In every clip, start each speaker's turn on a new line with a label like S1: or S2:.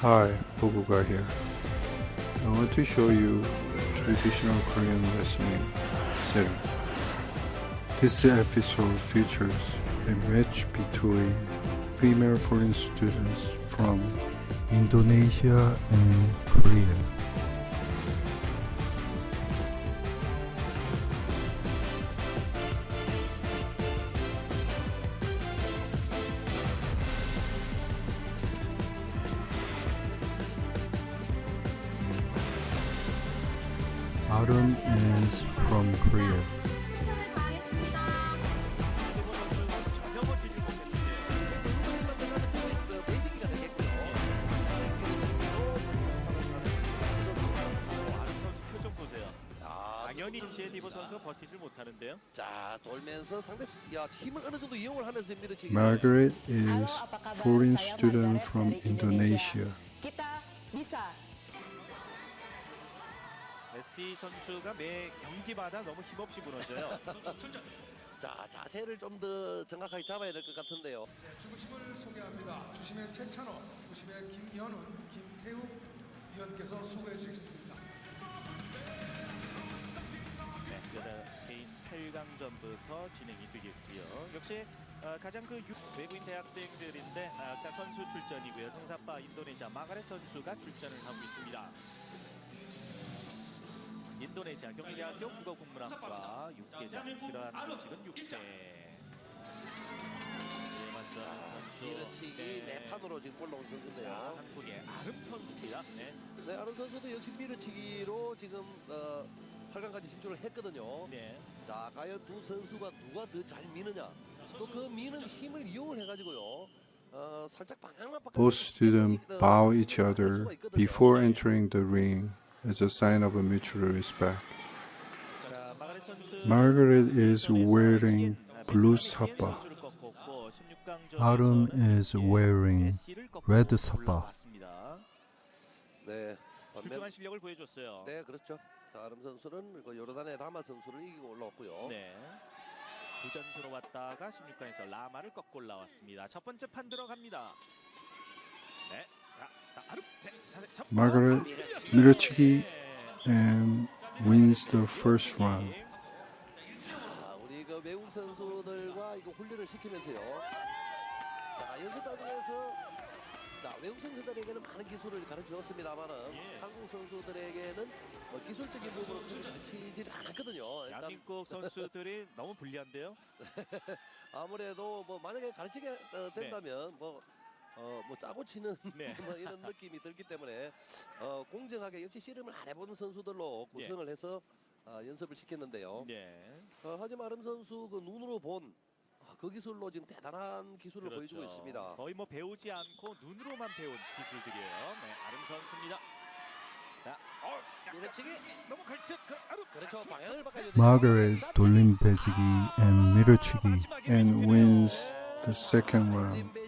S1: Hi, Boguga here. I want to show you traditional Korean wrestling setting. This episode features a match between female foreign students from Indonesia and Korea. Autumn is from Korea.
S2: 베이징이가 되겠고요.
S3: 아름 선수 표정 보세요.
S2: 자,
S3: 당연히 제디보 선수 버티질 못하는데요.
S2: 자 돌면서 상대 수- 야 힘을 어느 정도 이용을 하면서 밀어치기.
S1: Margaret is foreign student from Indonesia.
S4: Kita bisa.
S3: 메시 선수가 매 경기마다 너무 힘없이 무너져요.
S2: 자 자세를 좀 더 정확하게 잡아야 될 것 같은데요.
S5: 주심을 소개합니다. 주심의 최찬호, 주심의 김현훈, 김태욱 위원께서 수고해 주시겠습니다.
S3: 네, 여자 개인 8강전부터 진행이 되겠고요. 역시 어, 가장 그 유- 외국인 대학생들인데 아, 아까 선수 출전이고요. 통사파 인도네시아 마가렛 선수가 출전을 하고 있습니다. 인도네시아 경희대학교 국어국문학과 6계장 지라는 지금 6대 선수
S2: 밀어치기
S3: 네.
S2: 네 판으로 지금 올라온
S3: 자,
S2: 선수인데요.
S3: 한국의 아름 선수입니다. 네.
S2: 네, 아론 선수도 역시 밀어치기로 지금 어, 8강까지 진출을 했거든요.
S3: 네.
S2: 자 과연 두 선수가 누가 더 잘 미느냐. 또 그 미는 힘을 이용을 해가지고요. 어, 살짝 방향만 바꿔.
S1: Both students bow each other before entering the ring as a sign of a mutual respect. Margaret is wearing blue sapa.
S3: 선수를 꺾었고 16강전에서
S1: Autumn is wearing red sapa.
S2: 네.
S3: 출중한 실력을 보여줬어요.
S2: 네 그렇죠. 자 아름 선수는 그 요르단의 라마 선수를 이기고 올라왔고요.
S3: 네. 부전수로 왔다가 16강에서 라마를 꺾고 올라왔습니다. 첫 번째 판 들어갑니다. 네. 네.
S1: Margaret 밀어치기 and wins the first round.
S2: 외국 선수들에게는 많은 기술을 가르쳐 줬습니다만은
S3: 예.
S2: 한국 선수들에게는 뭐 기술적인 부분을 크게 가르치지 않았거든요.
S3: 대한민국 선수들이 너무 불리한데요.
S2: 아무래도 뭐 만약에 가르치게 어, 된다면 뭐 어, 뭐 짜고 치는
S3: 네.
S2: 뭐 이런 느낌이 들기 때문에 어, 공정하게 역시 씨름을 안 해본 선수들로 구성을 해서 아, 연습을 시켰는데요.
S3: 네.
S2: 어, 하지만 아름 선수 그 눈으로 본그 기술로 지금 대단한 기술을 보여주고
S3: 그렇죠.
S2: 있습니다.
S3: 거의 뭐 배우지 않고 눈으로만 배운 기술들이에요. 네, 아름 선수입니다. 자, 어,
S2: 밀어치기
S3: 넘어갈 듯. 그 아름.
S2: 그렇죠 방향을 바꿔야 돼요.
S1: Margaret 돌림 배지기 and 밀어치기 and wins the second round.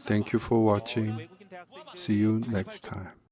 S1: Thank you for watching. See you next time.